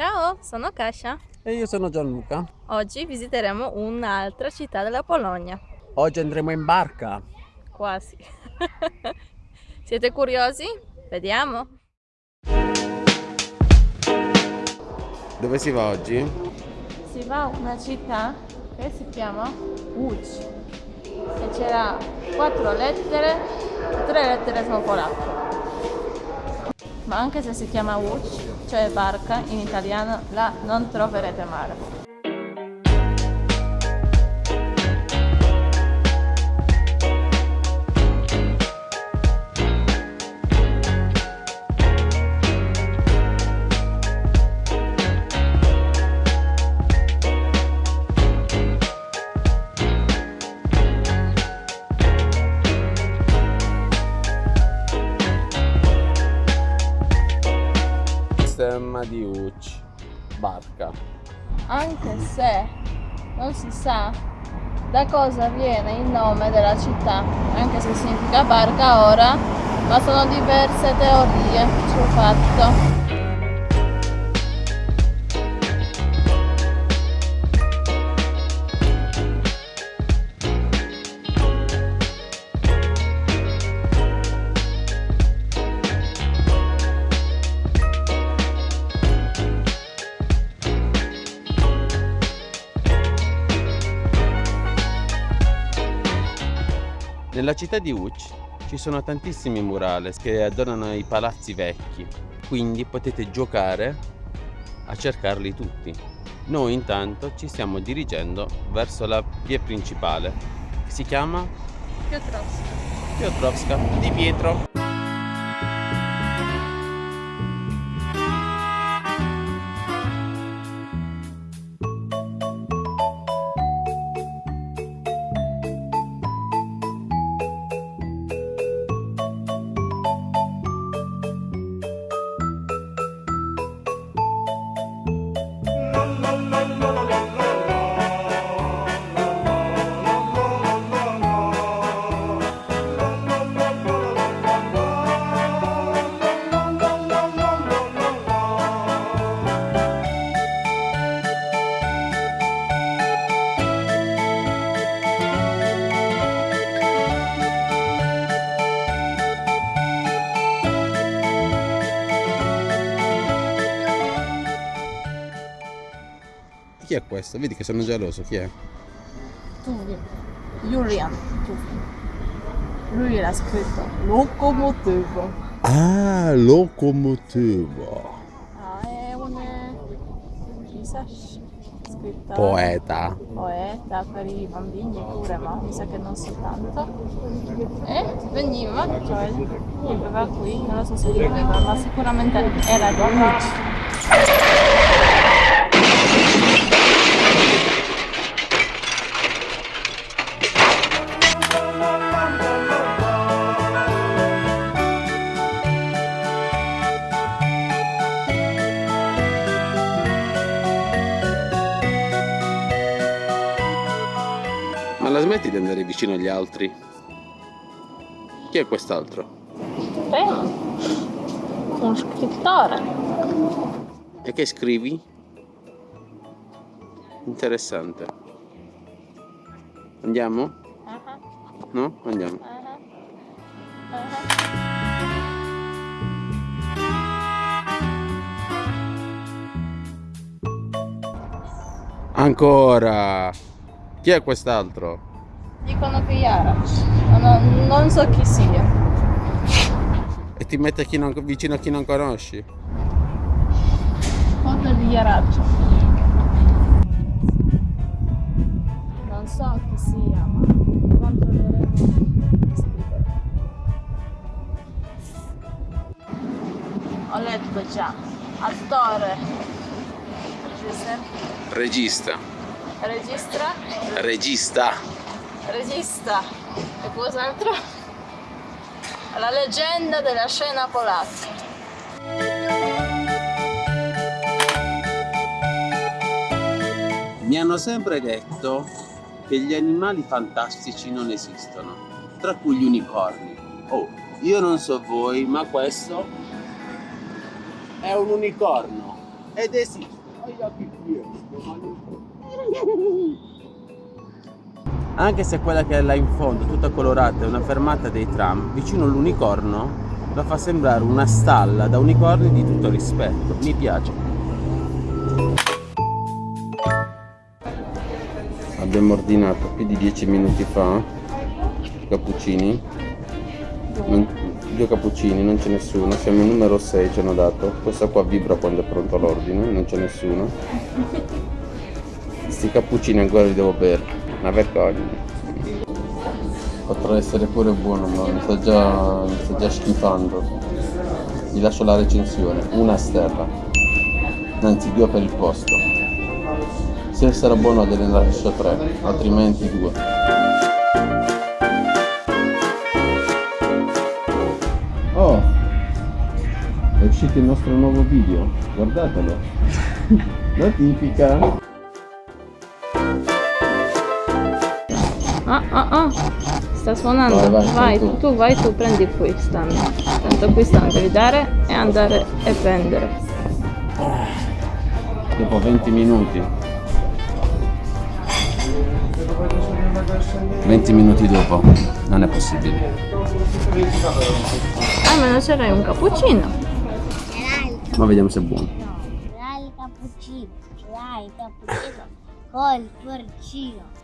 Ciao, sono Kasia. E io sono Gianluca. Oggi visiteremo un'altra città della Polonia. Oggi andremo in barca. Quasi. Siete curiosi? Vediamo. Dove si va oggi? Si va a una città che si chiama Łódź. E c'era quattro lettere, tre lettere sono polacche. Ma anche se si chiama Łódź, cioè barca, in italiano la non troverete male. Stemma di Uc, barca. Anche se non si sa da cosa viene il nome della città, anche se significa barca ora, ma sono diverse teorie sul fatto. Nella città di Uc ci sono tantissimi murales che adornano i palazzi vecchi, quindi potete giocare a cercarli tutti. Noi intanto ci stiamo dirigendo verso la via principale, che si chiama Piotrowska. Piotrowska di Pietro. È questo? Vedi che sono geloso, chi è? Tuvi. Julian Tuvi. Lui l'ha scritto locomotivo. Ah, locomotivo. Ah, è un pisas scrittore. Poeta. Poeta per i bambini pure, ma mi sa che non soltanto. E veniva, cioè viveva qui, non lo so se viveva, ma sicuramente era di la smetti di andare vicino agli altri? Chi è quest'altro? Beh, un scrittore. E che scrivi? Interessante. Andiamo? No? Andiamo. Ancora! Chi è quest'altro? Dicono che Yara, ma non, non so chi sia. E ti mette chi non- vicino a chi non conosci? Foto di Yaraccio. Non so chi sia, ma controlleremo chi scrive. Ho letto già. Attore. Giuseppe. Regista. Registra. Regista. Regista. E cos'altro? La leggenda della scena polacca. Mi hanno sempre detto che gli animali fantastici non esistono, tra cui gli unicorni. Oh, io non so voi, ma questo è un unicorno. Ed esiste. Anche se quella che è là in fondo, tutta colorata, è una fermata dei tram, vicino all'unicorno la fa sembrare una stalla da unicorni di tutto rispetto. Mi piace. Abbiamo ordinato più di 10 minuti fa cappuccini. Non, due cappuccini, non c'è nessuno. Siamo il numero 6, ci hanno dato. Questo qua vibra quando è pronto l'ordine, non c'è nessuno. Questi cappuccini ancora li devo bere. Una vergogna. Potrà essere pure buono, ma mi sta già, mi sta già schifando. Vi lascio la recensione. Una stella. Anzi, due per il posto. Se sarà buono ne lascio tre, altrimenti due. Oh! È uscito il nostro nuovo video, guardatelo! Notifica! Ah ah ah, sta suonando. Vai, Vai, vai, tu. tu. vai tu, prendi qui stanno. Tanto qui stanno, devi dare e andare e prendere. Dopo 20 minuti. 20 minuti dopo, non è possibile. Almeno c'era un cappuccino. Ma vediamo se è buono. Dai il cappuccino, dai il cappuccino col porcino.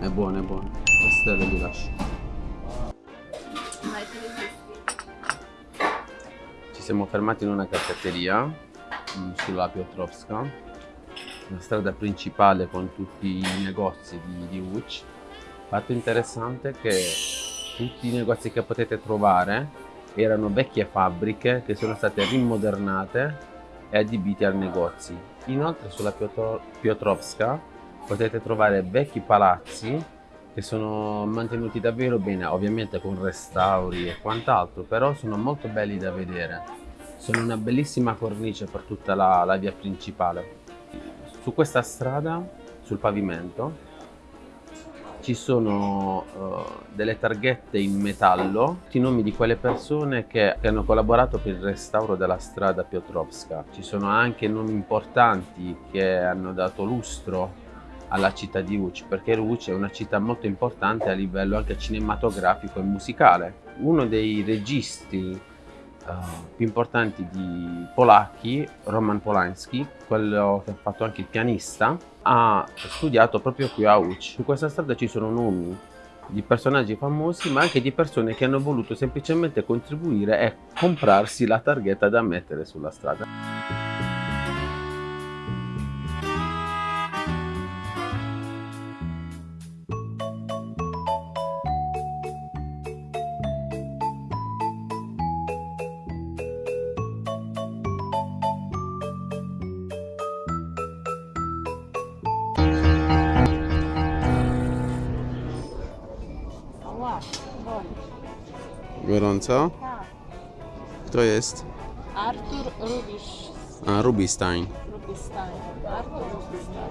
È buono, è buono. Le stelle vi lascio. Ci siamo fermati in una caffetteria mm, sulla Piotrowska, la strada principale con tutti i negozi di, di Łódź. Fatto interessante che tutti i negozi che potete trovare erano vecchie fabbriche che sono state rimodernate e adibite al negozi. Inoltre sulla Piotr- Piotrowska potete trovare vecchi palazzi che sono mantenuti davvero bene, ovviamente con restauri e quant'altro, però sono molto belli da vedere. Sono una bellissima cornice per tutta la, la via principale. Su questa strada, sul pavimento, ci sono eh, delle targhette in metallo, i nomi di quelle persone che, che hanno collaborato per il restauro della strada Piotrowska. Ci sono anche nomi importanti che hanno dato lustro alla città di Łódź, perché Łódź è una città molto importante a livello anche cinematografico e musicale. Uno dei registi eh, più importanti di polacchi, Roman Polanski, quello che ha fatto anche il pianista, ha studiato proprio qui a Łódź. Su questa strada ci sono nomi di personaggi famosi, ma anche di persone che hanno voluto semplicemente contribuire e comprarsi la targhetta da mettere sulla strada. Gorąco? Tak. Kto jest? Artur Rubisz. A, Rubistein. Rubistein. Artur Rubistein.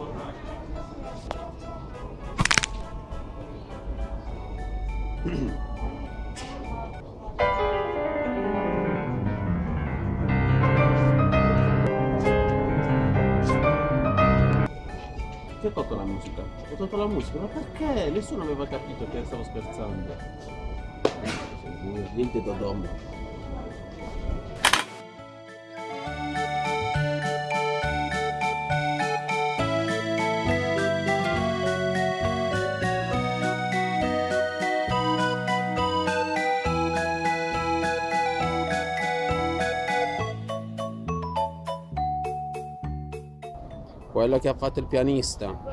Chi ha tolto la musica? Ho tolto la musica, ma perché? Nessuno aveva capito che stavo scherzando. Niente da domo. Quello che ha fatto il pianista.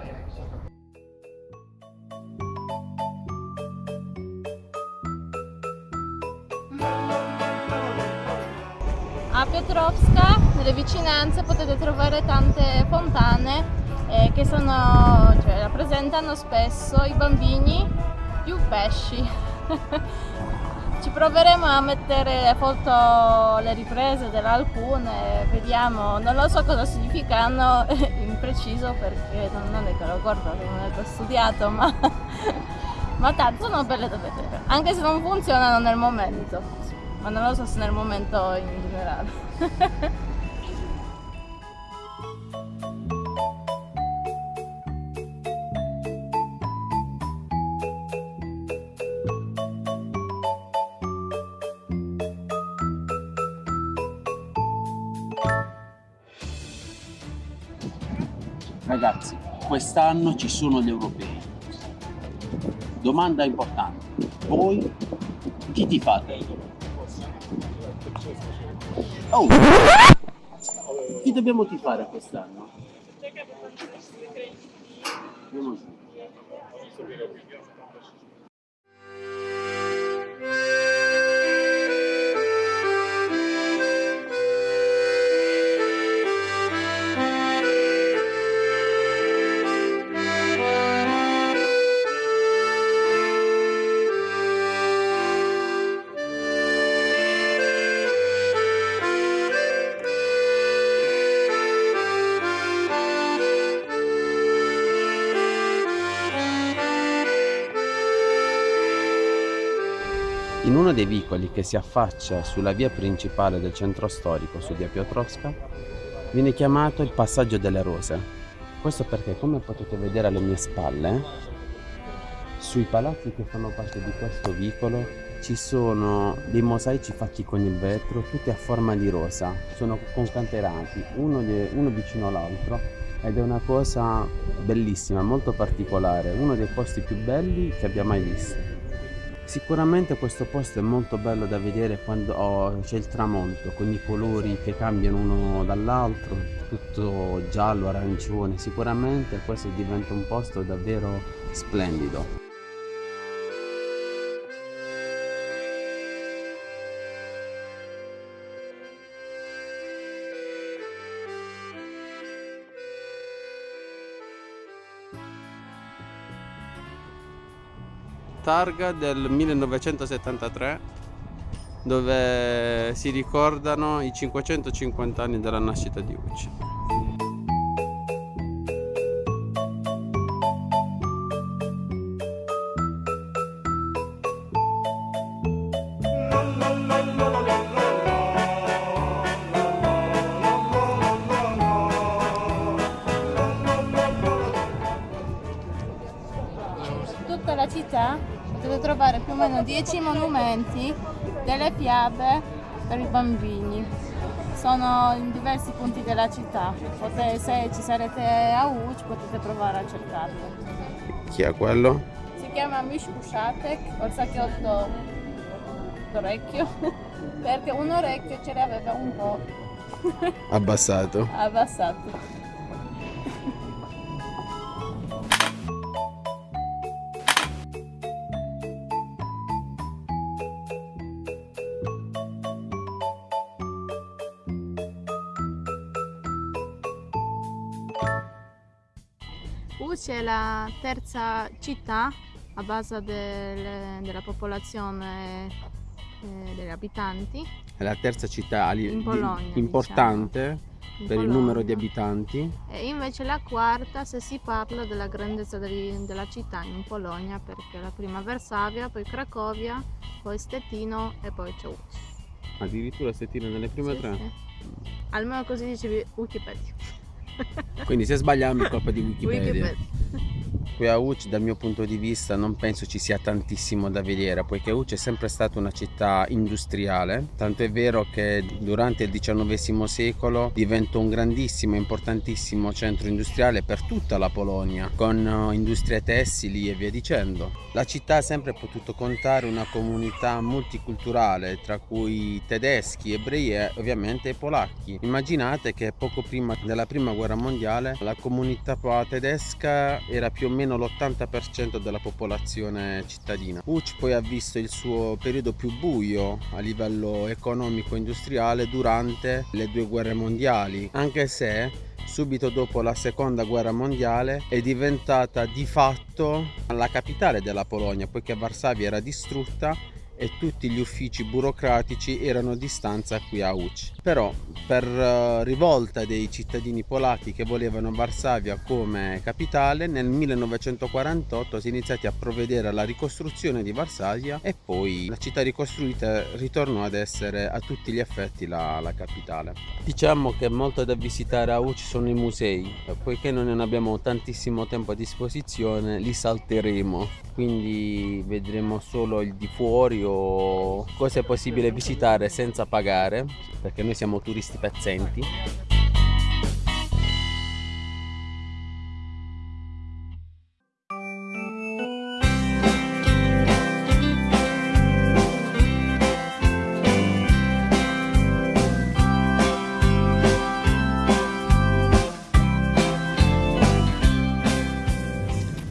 Piotrowska, nelle vicinanze, potete trovare tante fontane eh, che sono, cioè, rappresentano spesso i bambini più pesci. Ci proveremo a mettere le foto, le riprese delle alcune, vediamo, non lo so cosa significano in preciso perché non, non è che lo guardo, non è che ho studiato, ma, ma tanto sono belle da vedere, anche se non funzionano nel momento, ma non lo so se nel momento in generale. Ragazzi, quest'anno ci sono gli europei. Domanda importante. Voi chi ti fate? Oh! Chi dobbiamo tifare quest'anno? In uno dei vicoli che si affaccia sulla via principale del centro storico, su via Piotrowska, viene chiamato il passaggio delle rose. Questo perché, come potete vedere alle mie spalle, sui palazzi che fanno parte di questo vicolo ci sono dei mosaici fatti con il vetro, tutti a forma di rosa, sono concatenati uno, uno vicino all'altro ed è una cosa bellissima, molto particolare, uno dei posti più belli che abbia mai visto. Sicuramente questo posto è molto bello da vedere quando c'è il tramonto con i colori che cambiano uno dall'altro, tutto giallo, arancione. Sicuramente questo diventa un posto davvero splendido. Targa del 1973 dove si ricordano i 550 anni della nascita di Ucci. 10 monumenti delle fiabe per i bambini. Sono in diversi punti della città. Potete- se ci sarete a Uc potete provare a cercarlo. Chi è quello? Si chiama Mishkushatek, or sacchiotto d'orecchio, perché un orecchio ce l'aveva un po' Abbassato. abbassato. È la terza città a base del- della popolazione eh, degli abitanti È la terza città In Polonia, importante in per il numero di Polonia. abitanti. E invece la quarta se si parla della grandezza degli- della città in Polonia perché la prima Varsavia, poi Cracovia, poi Stettino e poi c'è Łódź. Addirittura Stettina nelle prime Sì, tre. sì. Almeno così dicevi Wikipedia. Quindi se sbagliamo è colpa di Wikipedia. Wikipedia. Qui a Uc dal mio punto di vista non penso ci sia tantissimo da vedere poiché Uc è sempre stata una città industriale tanto è vero che durante il XIX secolo diventò un grandissimo importantissimo centro industriale per tutta la Polonia con eh, industrie tessili e via dicendo. La città ha sempre potuto contare una comunità multiculturale tra cui tedeschi, ebrei e ovviamente polacchi. Immaginate che poco prima della prima guerra mondiale la comunità tedesca era più o meno l'80% della popolazione cittadina. Uc poi ha visto il suo periodo più buio a livello economico-industriale durante le due guerre mondiali, anche se subito dopo la seconda guerra mondiale è diventata di fatto la capitale della Polonia, poiché Varsavia era distrutta e tutti gli uffici burocratici erano a distanza qui a Uc. Però per uh, rivolta dei cittadini polacchi che volevano Varsavia come capitale nel 1948 si è iniziati a provvedere alla ricostruzione di Varsavia e poi la città ricostruita ritornò ad essere a tutti gli effetti la, la capitale. Diciamo che molto da visitare a Uc sono i musei, poiché non abbiamo tantissimo tempo a disposizione li salteremo, quindi vedremo solo il di fuori o cosa è possibile visitare senza pagare perché noi siamo turisti pezzenti.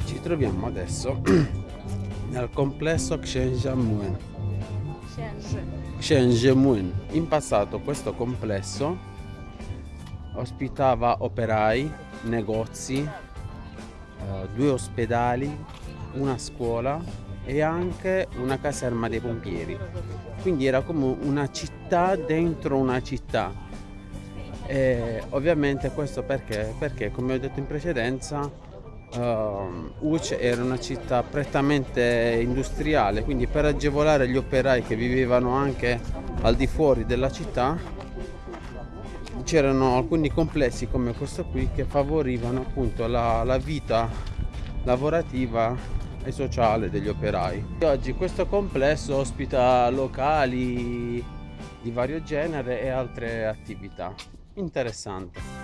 Ci troviamo adesso nel complesso Shenzhen. In passato questo complesso ospitava operai, negozi, eh, due ospedali, una scuola e anche una caserma dei pompieri. Quindi era come una città dentro una città. E ovviamente questo perché? Perché come ho detto in precedenza uh, Uc era una città prettamente industriale, quindi per agevolare gli operai che vivevano anche al di fuori della città c'erano alcuni complessi come questo qui che favorivano appunto la, la vita lavorativa e sociale degli operai. Oggi questo complesso ospita locali di vario genere e altre attività. Interessante.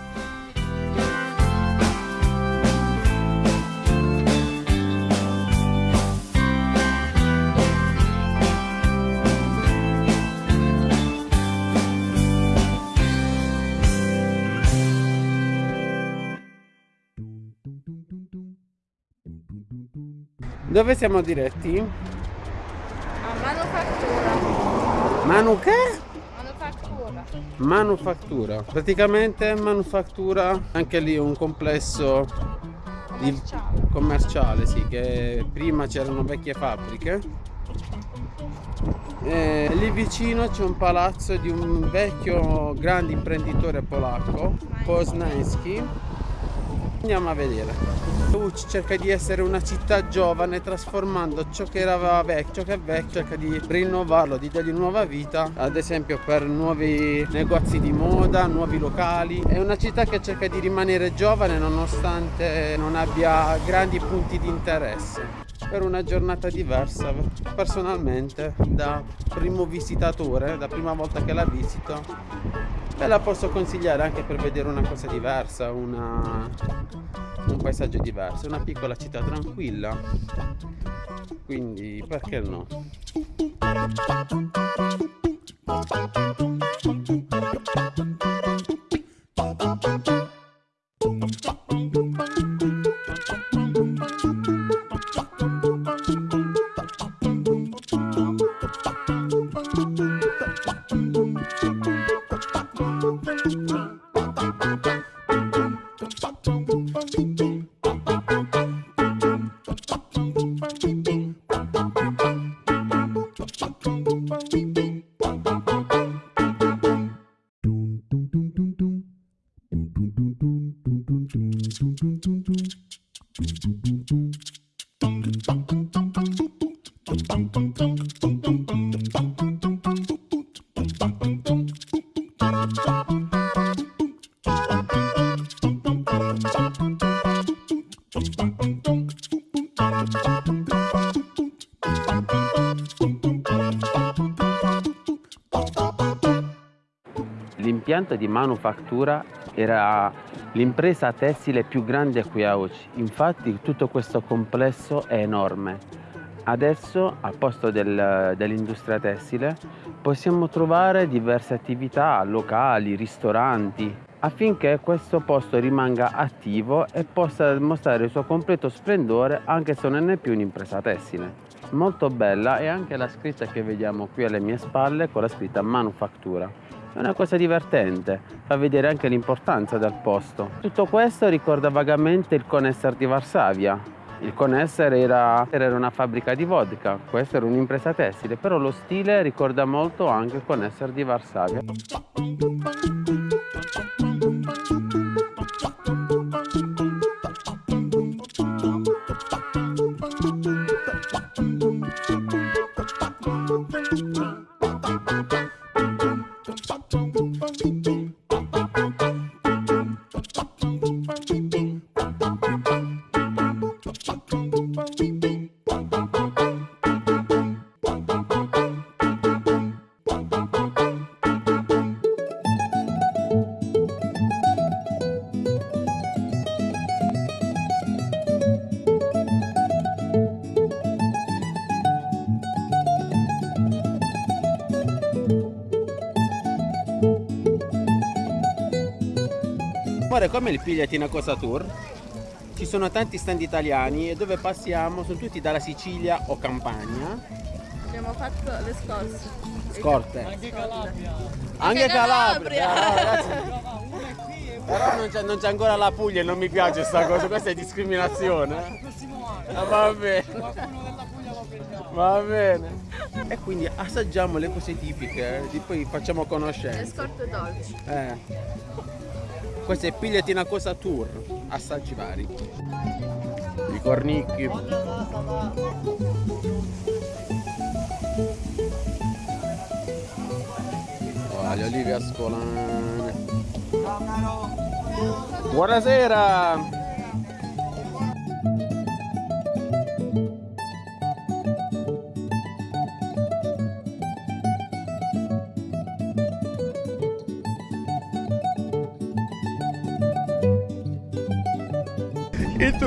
Dove siamo diretti? A manufattura. Manu che? Manufattura. Manufattura. Praticamente manufattura, anche lì un complesso di- Commerciale. commerciale, sì, che prima c'erano vecchie fabbriche. E lì vicino c'è un palazzo di un vecchio grande imprenditore polacco, Poznański. Andiamo a vedere. Uc cerca di essere una città giovane trasformando ciò che era vecchio, che è vecchio, cerca di rinnovarlo, di dargli nuova vita, ad esempio per nuovi negozi di moda, nuovi locali. È una città che cerca di rimanere giovane nonostante non abbia grandi punti di interesse. Per una giornata diversa, personalmente, da primo visitatore, da prima volta che la visito, ve la posso consigliare anche per vedere una cosa diversa, una, un paesaggio diverso, una piccola città tranquilla. Quindi perché no? L'impianto di manufattura era l'impresa tessile più grande qui a Uci. Infatti tutto questo complesso è enorme. Adesso al posto del- dell'industria tessile possiamo trovare diverse attività, locali, ristoranti, affinché questo posto rimanga attivo e possa mostrare il suo completo splendore anche se non è più un'impresa tessile. Molto bella è anche la scritta che vediamo qui alle mie spalle con la scritta manufattura. È una cosa divertente, fa vedere anche l'importanza del posto. Tutto questo ricorda vagamente il Conesser di Varsavia, Il Conesser era, era una fabbrica di vodka, questa era un'impresa tessile, però lo stile ricorda molto anche il Conesser di Varsavia. Amore, come il pigliati una cosa tour? Ci sono tanti stand italiani e dove passiamo sono tutti dalla Sicilia o Campania. Abbiamo fatto le scorse. Scorte. Anche Calabria. Anche Calabria. Calabria. Ah. Però non c'è, non c'è ancora la Puglia e non mi piace sta cosa, questa è discriminazione. Il prossimo anno. Ah, va bene, Qualcuno della Puglia lo prendiamo. va bene. E quindi assaggiamo le cose tipiche, e poi facciamo Le conoscenza. scorte dolci. Eh. Questo è pigliati una cosa tour, assaggi vari. I cornicchi. Oh, le olive ascolane. Buonasera!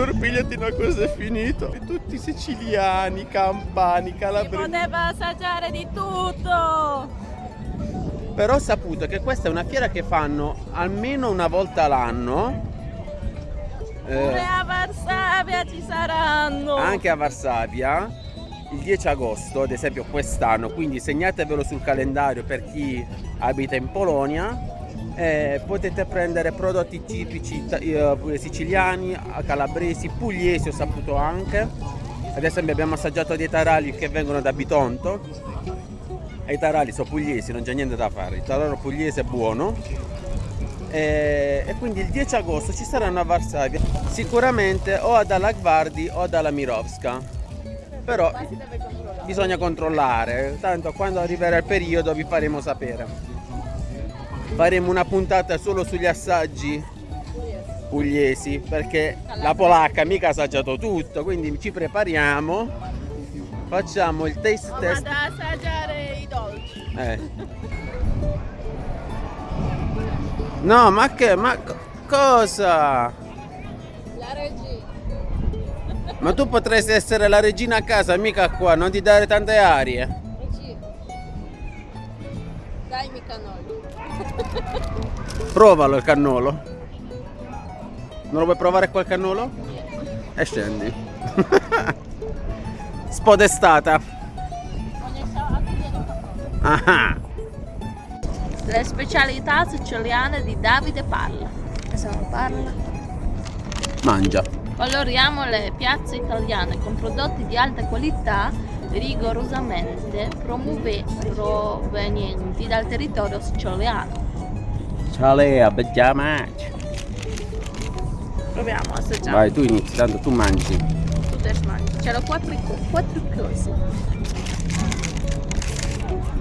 Il tour pigliati una cosa è finito. E tutti siciliani, campani, Si calabresi. poteva assaggiare di tutto! Però ho saputo che questa è una fiera che fanno almeno una volta l'anno. eh, Pure a Varsavia ci saranno! anche a Varsavia il 10 agosto, ad esempio quest'anno, quindi segnatevelo sul calendario per chi abita in Polonia. Eh, potete prendere prodotti tipici eh, siciliani, calabresi, pugliesi ho saputo anche. Ad esempio abbiamo assaggiato dei tarali che vengono da Bitonto. E i tarali sono pugliesi, non c'è niente da fare. Il tararo pugliese è buono. E, e quindi il 10 agosto ci saranno a Varsavia sicuramente o ad Alagvardi o ad Alamirovska però bisogna controllare tanto quando arriverà il periodo vi faremo sapere faremo una puntata solo sugli assaggi pugliesi perché la polacca mica ha assaggiato tutto quindi ci prepariamo facciamo il taste Ho test ad assaggiare i dolci. eh. no ma che ma co- cosa La regina. Ma tu potresti essere la regina a casa, mica qua, non ti dare tante arie. Dai mi cannoli. Provalo il cannolo. Non lo vuoi provare quel cannolo? E scendi. Spodestata. Ah, Le specialità siciliane di Davide Parla. Adesso non parla. mangia. Coloriamo le piazze italiane con prodotti di alta qualità rigorosamente promuve- provenienti dal territorio siciliano. Ciao Lea, becchiamaci. Proviamo a assaggiare. Vai, tu inizi, tanto tu mangi. Tu te mangi. C'erano quattro, quattro cose.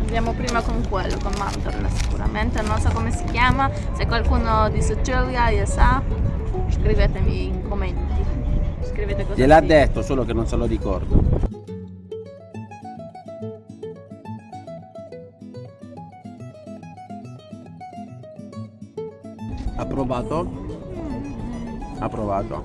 Andiamo prima con quello, con mandorla sicuramente. Non so come si chiama. Se qualcuno di Sicilia lo sa, scrivetemi in commenti. Scrivete cosa Gliel'ha detto, solo che non se lo ricordo. Provato? Ha provato.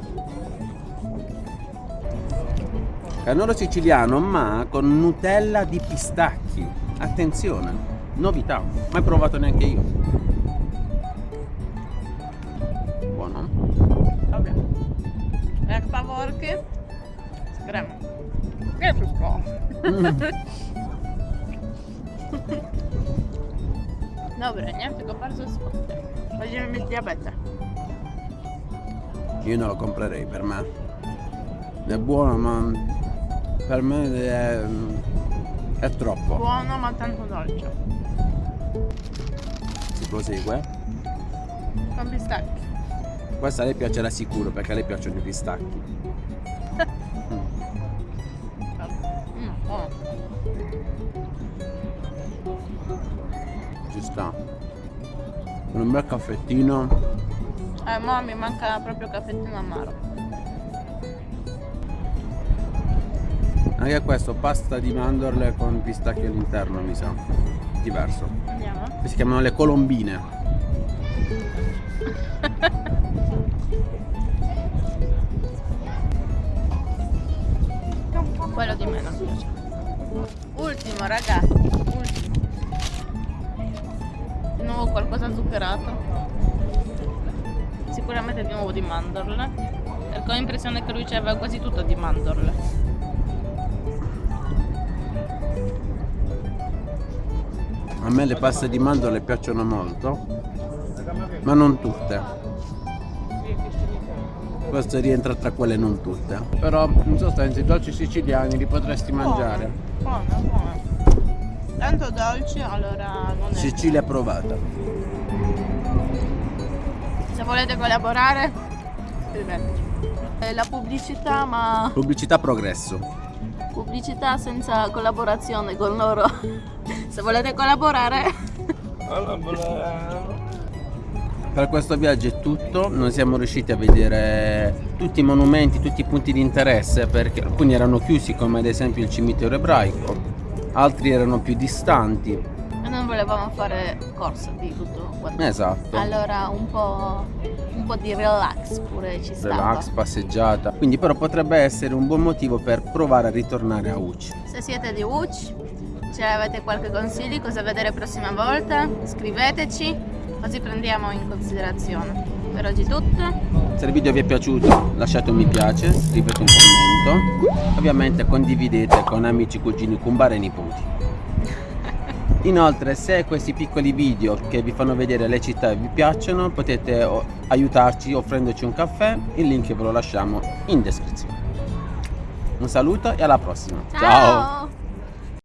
Cannolo siciliano ma con Nutella di pistacchi. Attenzione, novità, mai provato neanche io. Buono? Dobra. Jak faworki z kremem. Nie wszystko. Dobre, nie? Tylko bardzo słodkie. Diabetę. Io non lo comprerei per me. È buono ma per me è, è troppo. Buono ma tanto dolce. Si prosegue. Con pistacchi. Questa a lei piacerà sicuro perché a lei piacciono i pistacchi. Mm. Mm, buono. Ci sta. Con un bel caffettino. Eh, mo mi manca proprio caffettino amaro. Anche questo, pasta di mandorle con pistacchi all'interno, mi sa. Diverso. Andiamo. Si chiamano le colombine. Quello di meno. Ultimo, ragazzi. Nuovo qualcosa zuccherato. Sicuramente di nuovo di mandorle. Perché ho l'impressione che lui aveva quasi tutto di mandorle. A me le paste di mandorle piacciono molto, ma non tutte. Questo rientra tra quelle non tutte. Però in sostanza i dolci siciliani li potresti mangiare. Buono, buono. Tanto dolci, allora non è. Sicilia provata. Se volete collaborare, scriveteci. La pubblicità, ma Pubblicità progresso. pubblicità senza collaborazione con loro. Se volete collaborare, Per questo viaggio è tutto, non siamo riusciti a vedere tutti i monumenti, tutti i punti di interesse perché alcuni erano chiusi come ad esempio il cimitero ebraico, altri erano più distanti. e non volevamo fare corsa di tutto quanto. Esatto. Allora un po', un po' di relax pure ci stava. Relax, passeggiata. Quindi però potrebbe essere un buon motivo per provare a ritornare a Uci. Se siete di Uc, ce avete qualche consiglio, cosa vedere prossima volta? Scriveteci, così prendiamo in considerazione. Per oggi è tutto. Se il video vi è piaciuto lasciate un mi piace, scrivete un commento, ovviamente condividete con amici, cugini, cumbare e nipoti. Inoltre se questi piccoli video che vi fanno vedere le città vi piacciono potete aiutarci offrendoci un caffè, il link ve lo lasciamo in descrizione. Un saluto e alla prossima. Ciao.